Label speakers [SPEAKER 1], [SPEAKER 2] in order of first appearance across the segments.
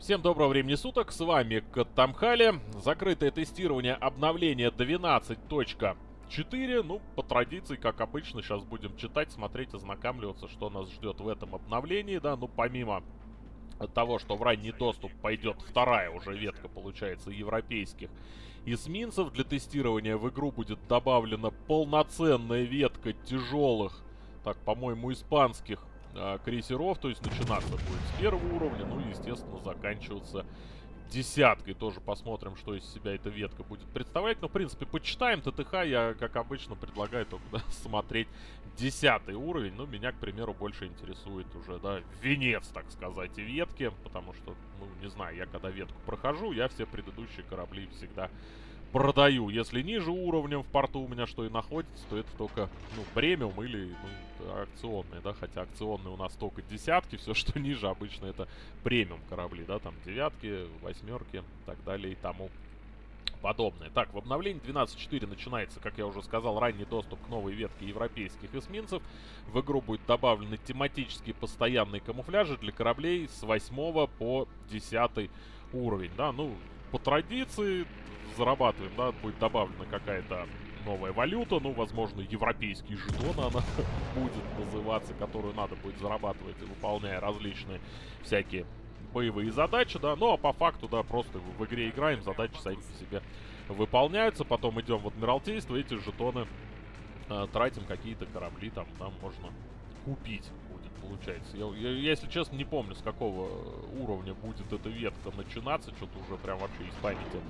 [SPEAKER 1] Всем доброго времени суток, с вами Катамхали. Закрытое тестирование обновления 12.4. Ну, по традиции, как обычно, сейчас будем читать, смотреть, ознакомливаться, что нас ждет в этом обновлении, да. Ну, помимо того, что в ранний доступ пойдет вторая уже ветка, получается, европейских эсминцев. Для тестирования в игру будет добавлена полноценная ветка тяжелых, так, по-моему, испанских э, крейсеров, то есть начинаться будет с первого уровня, ну и, естественно, заканчиваться десяткой. Тоже посмотрим, что из себя эта ветка будет представлять. Но, в принципе, почитаем ТТХ. Я, как обычно, предлагаю только да, смотреть десятый уровень. Ну, меня, к примеру, больше интересует уже, да, венец, так сказать, ветки. Потому что, ну, не знаю, я когда ветку прохожу, я все предыдущие корабли всегда продаю. Если ниже уровнем в порту у меня что и находится, то это только, ну, премиум или, ну, акционные, да, хотя акционные у нас только десятки, все, что ниже обычно это премиум корабли, да, там девятки, восьмерки и так далее и тому подобное. Так, в обновлении 12.4 начинается, как я уже сказал, ранний доступ к новой ветке европейских эсминцев. В игру будет добавлены тематические постоянные камуфляжи для кораблей с 8 по 10 уровень, да, ну, по традиции зарабатываем, да, будет добавлена какая-то новая валюта, ну, возможно, европейский жетон она будет называться, которую надо будет зарабатывать, выполняя различные всякие боевые задачи, да, ну, а по факту, да, просто в игре играем, задачи сами по себе выполняются, потом идем в Адмиралтейство, эти жетоны э, тратим какие-то корабли, там, там можно купить получается. Я, я, я, если честно, не помню, с какого уровня будет эта ветка начинаться, что-то уже прям вообще из памяти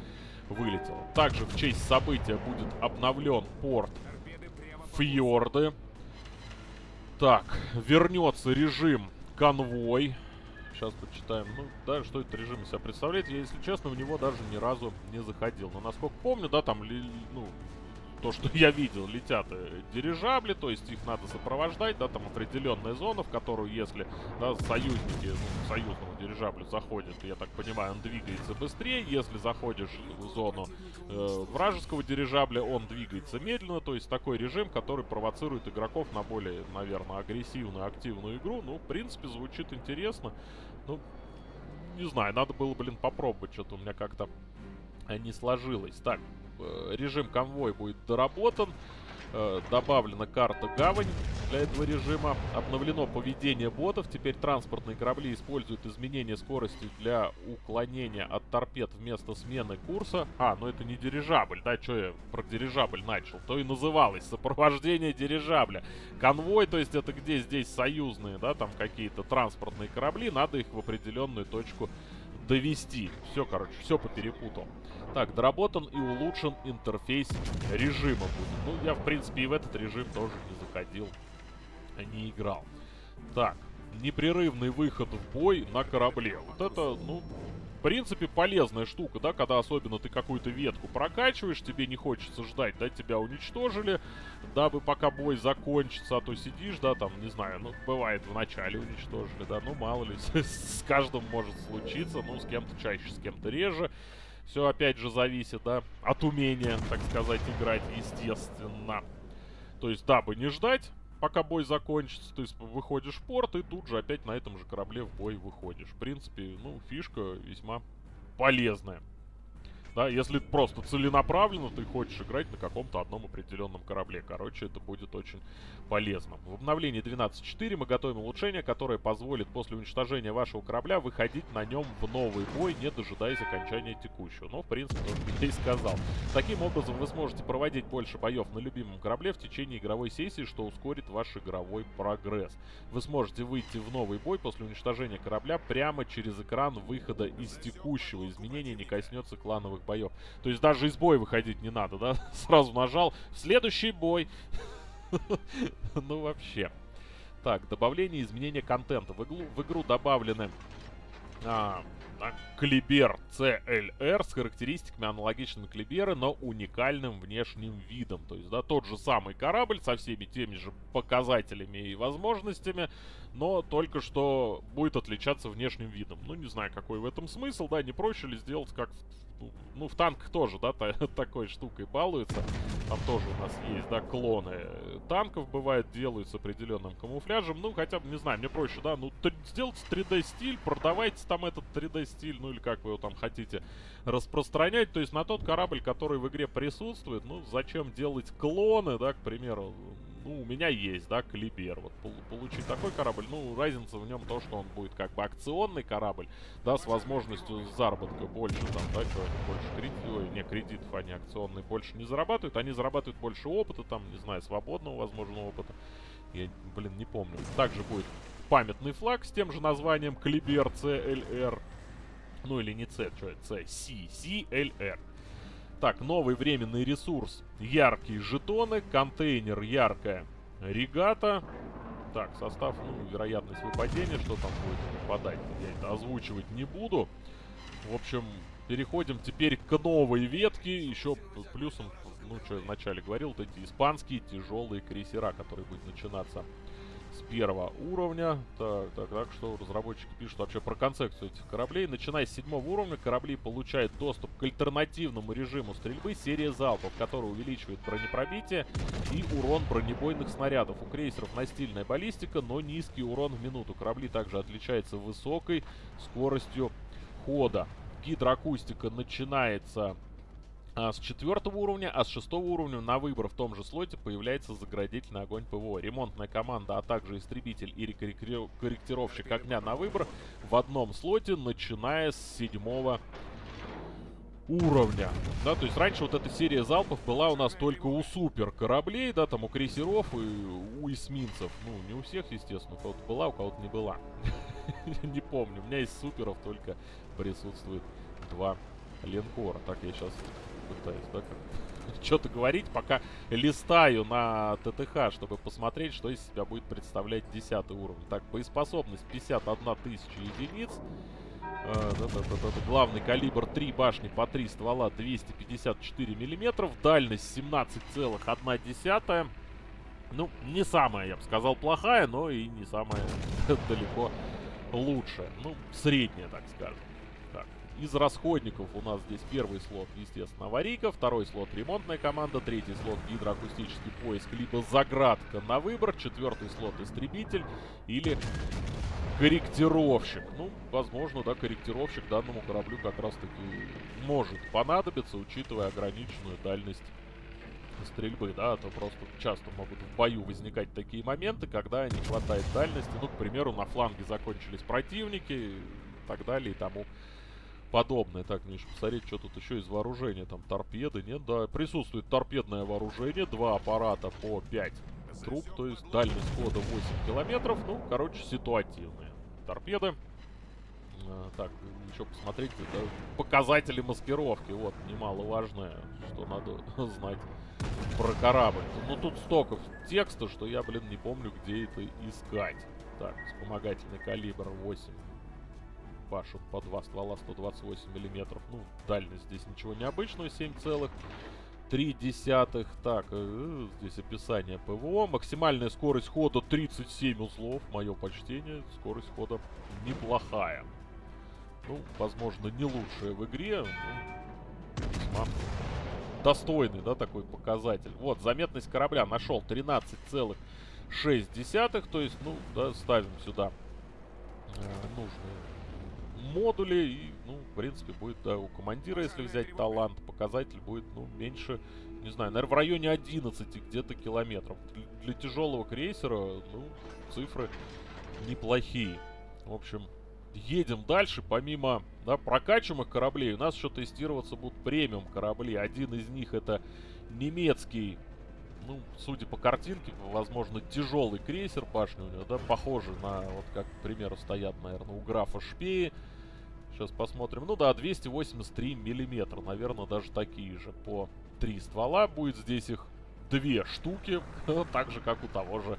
[SPEAKER 1] вылетело. Также в честь события будет обновлен порт Фьорды. Так, вернется режим конвой. Сейчас почитаем. Ну, да, что этот режим из себя представляет. Я, если честно, в него даже ни разу не заходил. Но, насколько помню, да, там, ну, то, что я видел, летят э, дирижабли, то есть их надо сопровождать, да, там определенная зона, в которую, если, да, союзники, ну, союзному дирижаблю заходят, я так понимаю, он двигается быстрее, если заходишь в зону э, вражеского дирижабля, он двигается медленно, то есть такой режим, который провоцирует игроков на более, наверное, агрессивную, активную игру, ну, в принципе, звучит интересно, ну, не знаю, надо было, блин, попробовать, что-то у меня как-то не сложилось. Так, Э, режим конвой будет доработан. Э, добавлена карта гавань для этого режима. Обновлено поведение ботов. Теперь транспортные корабли используют изменение скорости для уклонения от торпед вместо смены курса. А, ну это не дирижабль, да, что я про дирижабль начал. То и называлось сопровождение дирижабля. Конвой, то есть это где здесь союзные, да, там какие-то транспортные корабли. Надо их в определенную точку довести. Все, короче, все поперепутал. Так, доработан и улучшен интерфейс режима будет. Ну, я, в принципе, и в этот режим тоже не заходил, не играл. Так, непрерывный выход в бой на корабле. Вот это, ну, в принципе, полезная штука, да, когда особенно ты какую-то ветку прокачиваешь, тебе не хочется ждать, да, тебя уничтожили, дабы пока бой закончится, а то сидишь, да, там, не знаю, ну, бывает, в начале уничтожили, да, ну, мало ли, с каждым может случиться, ну, с кем-то чаще, с кем-то реже. Все, опять же, зависит, да, от умения, так сказать, играть, естественно. То есть, дабы не ждать, пока бой закончится, то есть выходишь в порт и тут же опять на этом же корабле в бой выходишь. В принципе, ну, фишка весьма полезная. Да, если просто целенаправленно ты хочешь играть на каком-то одном определенном корабле. Короче, это будет очень полезно. В обновлении 12.4 мы готовим улучшение, которое позволит после уничтожения вашего корабля выходить на нем в новый бой, не дожидаясь окончания текущего. Но, в принципе, тоже я и сказал. Таким образом, вы сможете проводить больше боев на любимом корабле в течение игровой сессии, что ускорит ваш игровой прогресс. Вы сможете выйти в новый бой после уничтожения корабля прямо через экран выхода из текущего. Изменения не коснется клановых первых боев. То есть даже из боя выходить не надо, да? Сразу нажал. Следующий бой. Ну вообще. Так, добавление изменения контента. В игру, в игру добавлены а, Клибер CLR с характеристиками аналогичными Клибера, но уникальным внешним видом. То есть, да, тот же самый корабль со всеми теми же показателями и возможностями, но только что будет отличаться внешним видом. Ну, не знаю, какой в этом смысл, да, не проще ли сделать, как ну, ну, в танках тоже, да, та, такой штукой балуется. Там тоже у нас есть, да, клоны танков, бывает, делают с определенным камуфляжем. Ну, хотя бы, не знаю, мне проще, да, ну, сделайте 3D-стиль, продавайте там этот 3D-стиль, ну, или как вы его там хотите распространять. То есть на тот корабль, который в игре присутствует, ну, зачем делать клоны, да, к примеру, ну, у меня есть, да, Калибер. Вот получить такой корабль, ну, разница в нем то, что он будет как бы акционный корабль, да, с возможностью заработка больше, там, да, они больше кредитов, не, кредитов они акционные больше не зарабатывают, они зарабатывают больше опыта, там, не знаю, свободного, возможного опыта. Я, блин, не помню. Также будет памятный флаг с тем же названием Калибер CLR. Ну, или не C, что это, C, C, CLR. Так, новый временный ресурс. Яркие жетоны, контейнер яркая регата. Так, состав, ну, вероятность выпадения, что там будет выпадать, я это озвучивать не буду. В общем, переходим теперь к новой ветке. Еще плюсом, ну, что я вначале говорил, вот эти испанские тяжелые крейсера, которые будут начинаться с первого уровня. Так, так, так, что разработчики пишут вообще про концепцию этих кораблей. Начиная с седьмого уровня, корабли получают доступ к альтернативному режиму стрельбы серии залпов, который увеличивает бронепробитие и урон бронебойных снарядов. У крейсеров настильная баллистика, но низкий урон в минуту. Корабли также отличаются высокой скоростью хода. Гидроакустика начинается а, с четвертого уровня, а с шестого уровня на выбор в том же слоте появляется заградительный огонь ПВО. Ремонтная команда, а также истребитель и корректировщик огня на выбор в одном слоте, начиная с седьмого уровня. Да, то есть раньше вот эта серия залпов была у нас только у супер кораблей, да, там у крейсеров и у эсминцев. Ну, не у всех, естественно, у кого-то была, у кого-то не была. Не помню, у меня из суперов только присутствует два линкора. Так, я сейчас пытаюсь, да, что-то говорить, пока листаю на ТТХ, чтобы посмотреть, что из себя будет представлять 10 уровень. Так, боеспособность 51 тысяча единиц. Да, да, да, да, главный калибр 3 башни по 3 ствола 254 миллиметров. Дальность 17,1. Ну, не самая, я бы сказал, плохая, но и не самая далеко лучшая. Ну, средняя, так скажем. Из расходников у нас здесь первый слот, естественно, аварийка, второй слот ремонтная команда, третий слот гидроакустический поиск, либо заградка на выбор, четвертый слот истребитель или корректировщик. Ну, возможно, да, корректировщик данному кораблю как раз-таки может понадобиться, учитывая ограниченную дальность стрельбы, да, а то просто часто могут в бою возникать такие моменты, когда не хватает дальности, ну, к примеру, на фланге закончились противники и так далее и тому. Так, мне еще посмотреть, что тут еще из вооружения. Там торпеды, нет? Да, присутствует торпедное вооружение. Два аппарата по 5 труб, то есть дальность хода 8 километров. Ну, короче, ситуативные торпеды. А, так, еще посмотрите, да, показатели маскировки. Вот, немаловажное, что надо знать про корабль. Ну, тут столько текста, что я, блин, не помню, где это искать. Так, вспомогательный калибр 8 пашут по два ствола 128 миллиметров. Ну, дальность здесь ничего необычного, 7,3 десятых. Так, э, здесь описание ПВО. Максимальная скорость хода 37 узлов. Мое почтение. Скорость хода неплохая. Ну, возможно, не лучшая в игре. Ну, достойный, да, такой показатель. Вот, заметность корабля нашел 13,6. То есть, ну, да, ставим сюда э, нужные модули. И, ну, в принципе, будет, да, у командира, если взять талант, показатель будет, ну, меньше, не знаю, наверное, в районе 11 где-то километров. Для, для тяжелого крейсера, ну, цифры неплохие. В общем, едем дальше. Помимо, да, прокачиваемых кораблей, у нас еще тестироваться будут премиум корабли. Один из них это немецкий ну, судя по картинке, возможно, тяжелый крейсер башни у него, да, похожий на, вот как, к примеру, стоят, наверное, у графа шпеи. Сейчас посмотрим. Ну да, 283 миллиметра. Наверное, даже такие же по три ствола. Будет здесь их две штуки. так же, как у того же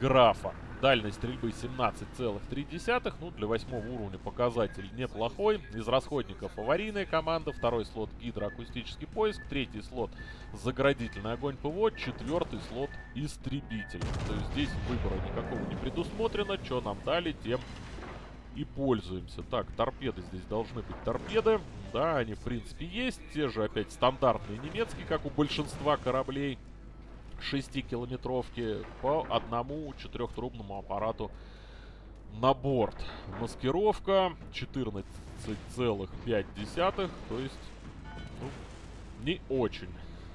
[SPEAKER 1] графа. Дальность стрельбы 17,3. Ну, для восьмого уровня показатель неплохой. Из расходников аварийная команда. Второй слот гидроакустический поиск. Третий слот заградительный огонь ПВО. Четвертый слот истребитель. То есть здесь выбора никакого не предусмотрено. Что нам дали, тем и пользуемся. Так, торпеды здесь должны быть торпеды. Да, они в принципе есть. Те же опять стандартные немецкие, как у большинства кораблей. 6-километровки по одному четырехтрубному аппарату на борт. Маскировка 14,5, то есть ну, не очень.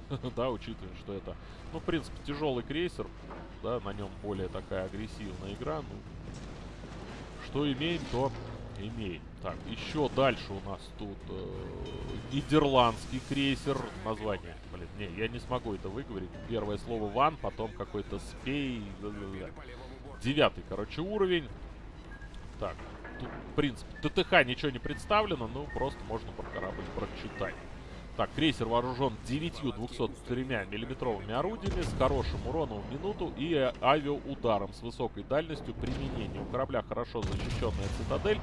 [SPEAKER 1] да, учитывая, что это, ну, в принципе, тяжелый крейсер, да, на нем более такая агрессивная игра, ну, что имеем, то имеем. Так, еще дальше у нас тут э, нидерландский крейсер. Название, блин, не, я не смогу это выговорить. Первое слово ван, потом какой-то спей. Девятый, короче, уровень. Так, тут, в принципе, ТТХ ничего не представлено, ну, просто можно про корабль прочитать. Так, крейсер вооружен 9 203 миллиметровыми орудиями с хорошим уроном в минуту и авиаударом с высокой дальностью применения. У корабля хорошо защищенная цитадель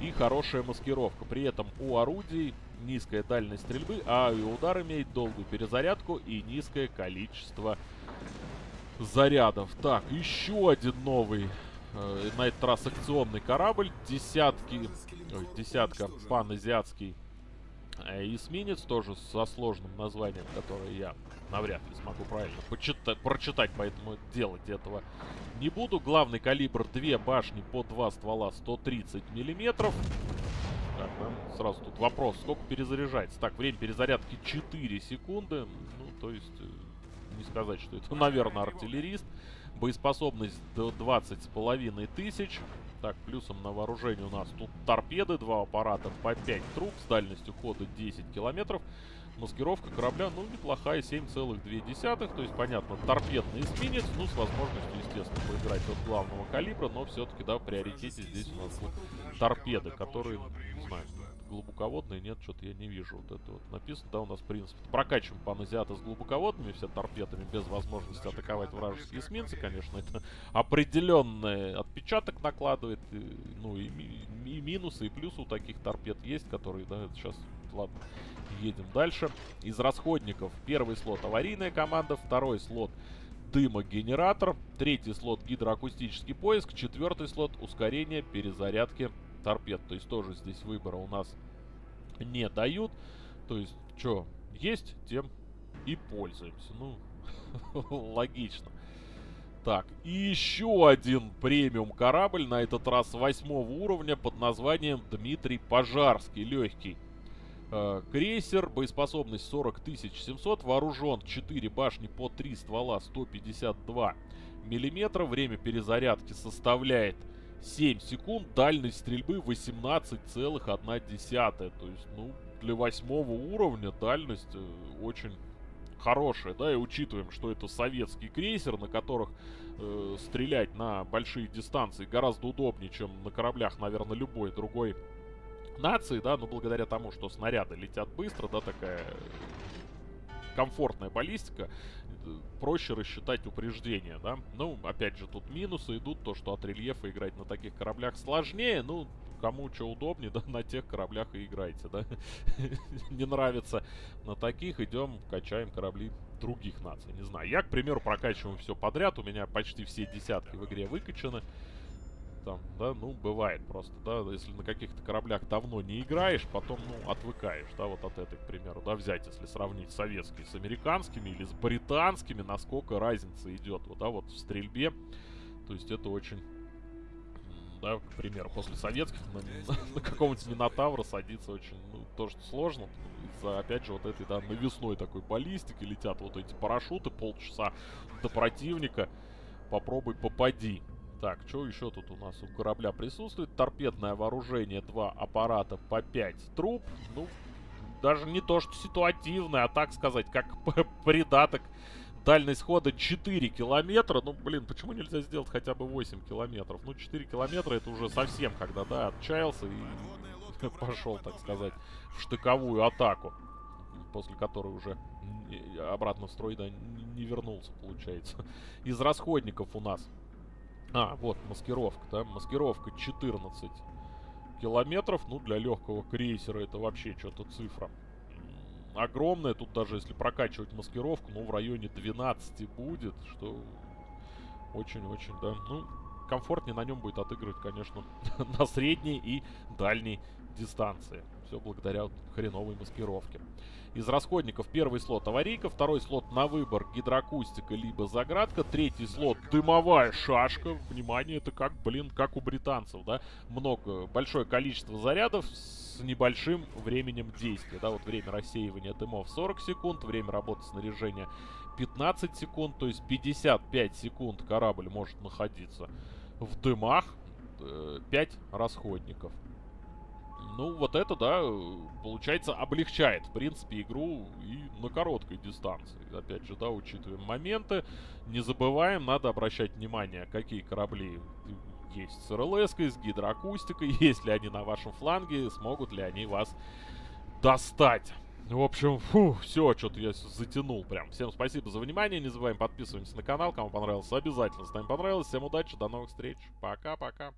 [SPEAKER 1] и хорошая маскировка. При этом у орудий низкая дальность стрельбы, а авиаудар имеет долгую перезарядку и низкое количество зарядов. Так, еще один новый э, на этот раз акционный корабль. Десятки, ой, десятка паназиатский эсминец тоже со сложным названием, которое я навряд ли смогу правильно почитать, прочитать, поэтому делать этого не буду. Главный калибр 2 башни по 2 ствола 130 миллиметров. Так, нам сразу тут вопрос, сколько перезаряжается. Так, время перезарядки 4 секунды. Ну, то есть, э, не сказать, что это, наверное, артиллерист. Боеспособность до 20 с половиной тысяч. Так, плюсом на вооружение у нас тут торпеды, два аппарата по 5 труб с дальностью хода 10 километров. Маскировка корабля, ну, неплохая, 7,2. То есть, понятно, торпедный эсминец, ну, с возможностью, естественно, поиграть от главного калибра, но все-таки, да, в приоритете здесь у нас торпеды, которые, не знаю, глубоководные, нет, что-то я не вижу. Вот это вот написано, да, у нас, в принципе, прокачиваем паназиата с глубоководными, все торпедами, без возможности атаковать вражеские эсминцы, конечно, это определенный отпечаток накладывает, и, ну, и, и минусы, и плюсы у таких торпед есть, которые, да, сейчас, ладно, едем дальше. Из расходников первый слот аварийная команда, второй слот дымогенератор, третий слот гидроакустический поиск, четвертый слот ускорение перезарядки торпед. То есть тоже здесь выбора у нас не дают. То есть, что есть, тем и пользуемся. Ну, логично. Так, и еще один премиум корабль, на этот раз восьмого уровня, под названием Дмитрий Пожарский, легкий. Э, крейсер, боеспособность 40 700, вооружен 4 башни по 3 ствола 152 миллиметра, время перезарядки составляет 7 секунд, дальность стрельбы 18,1. То есть, ну, для восьмого уровня дальность э, очень хорошая, да, и учитываем, что это советский крейсер, на которых э, стрелять на большие дистанции гораздо удобнее, чем на кораблях, наверное, любой другой нации, да, но благодаря тому, что снаряды летят быстро, да, такая комфортная баллистика, проще рассчитать упреждения, да. Ну, опять же, тут минусы идут, то, что от рельефа играть на таких кораблях сложнее, ну, кому что удобнее, да, на тех кораблях и играйте, да. Не нравится на таких, идем, качаем корабли других наций, не знаю. Я, к примеру, прокачиваю все подряд, у меня почти все десятки в игре выкачаны там, да, ну, бывает просто, да, если на каких-то кораблях давно не играешь, потом, ну, отвыкаешь, да, вот от этой, к примеру, да, взять, если сравнить советские с американскими или с британскими, насколько разница идет, вот, да, вот в стрельбе, то есть это очень, да, к примеру, после советских на, на, на какого-нибудь Минотавра садиться очень, ну, тоже сложно, из-за, опять же, вот этой, да, навесной такой баллистики летят вот эти парашюты полчаса до противника, попробуй попади. Так, что еще тут у нас у корабля присутствует? Торпедное вооружение, два аппарата по 5 труб. Ну, даже не то, что ситуативное, а так сказать, как придаток. Дальность хода 4 километра. Ну, блин, почему нельзя сделать хотя бы 8 километров? Ну, 4 километра это уже совсем, когда, да, отчаялся и пошел, так сказать, в штыковую атаку. После которой уже обратно в строй, да, не вернулся, получается. Из расходников у нас а, вот, маскировка, да, маскировка 14 километров, ну, для легкого крейсера это вообще что-то цифра огромная, тут даже если прокачивать маскировку, ну, в районе 12 будет, что очень-очень, да, ну, комфортнее на нем будет отыгрывать, конечно, на средней и дальней дистанции. Все благодаря хреновой маскировке. Из расходников первый слот аварийка, второй слот на выбор гидроакустика либо заградка, третий слот дымовая шашка. Внимание, это как, блин, как у британцев, да? Много, большое количество зарядов с небольшим временем действия, да? Вот время рассеивания дымов 40 секунд, время работы снаряжения 15 секунд, то есть 55 секунд корабль может находиться в дымах, 5 э, расходников. Ну, вот это, да, получается, облегчает, в принципе, игру и на короткой дистанции. Опять же, да, учитываем моменты. Не забываем, надо обращать внимание, какие корабли есть с РЛС, с гидроакустикой, есть ли они на вашем фланге, смогут ли они вас достать. В общем, фу, все, что-то я затянул прям. Всем спасибо за внимание, не забываем подписываться на канал, кому понравилось, обязательно ставим понравилось. Всем удачи, до новых встреч, пока-пока.